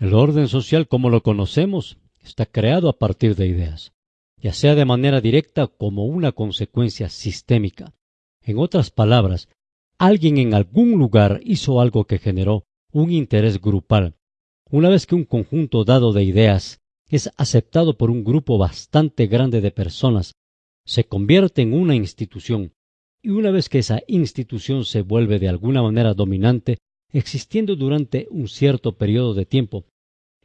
El orden social como lo conocemos está creado a partir de ideas, ya sea de manera directa como una consecuencia sistémica. En otras palabras, alguien en algún lugar hizo algo que generó un interés grupal. Una vez que un conjunto dado de ideas es aceptado por un grupo bastante grande de personas, se convierte en una institución, y una vez que esa institución se vuelve de alguna manera dominante, existiendo durante un cierto periodo de tiempo,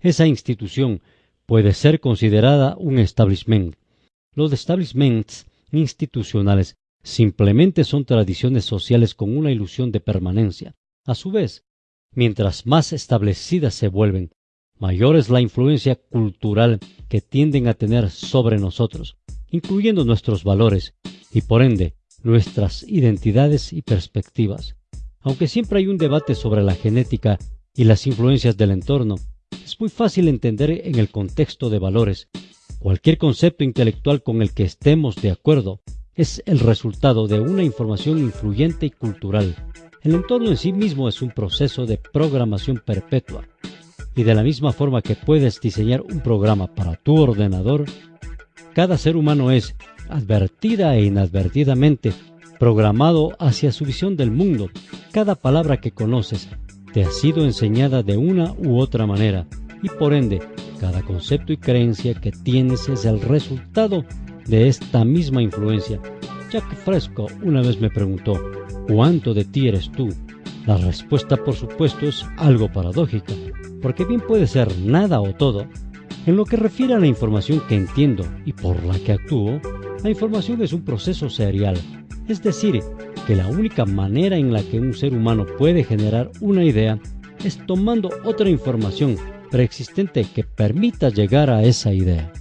esa institución puede ser considerada un establishment. Los establishments institucionales simplemente son tradiciones sociales con una ilusión de permanencia. A su vez, mientras más establecidas se vuelven, mayor es la influencia cultural que tienden a tener sobre nosotros, incluyendo nuestros valores y por ende nuestras identidades y perspectivas. Aunque siempre hay un debate sobre la genética y las influencias del entorno, es muy fácil entender en el contexto de valores. Cualquier concepto intelectual con el que estemos de acuerdo es el resultado de una información influyente y cultural. El entorno en sí mismo es un proceso de programación perpetua. Y de la misma forma que puedes diseñar un programa para tu ordenador, cada ser humano es, advertida e inadvertidamente, programado hacia su visión del mundo. Cada palabra que conoces te ha sido enseñada de una u otra manera y por ende cada concepto y creencia que tienes es el resultado de esta misma influencia. Jack Fresco una vez me preguntó, ¿cuánto de ti eres tú? La respuesta por supuesto es algo paradójica, porque bien puede ser nada o todo. En lo que refiere a la información que entiendo y por la que actúo, la información es un proceso serial, es decir, que la única manera en la que un ser humano puede generar una idea es tomando otra información preexistente que permita llegar a esa idea.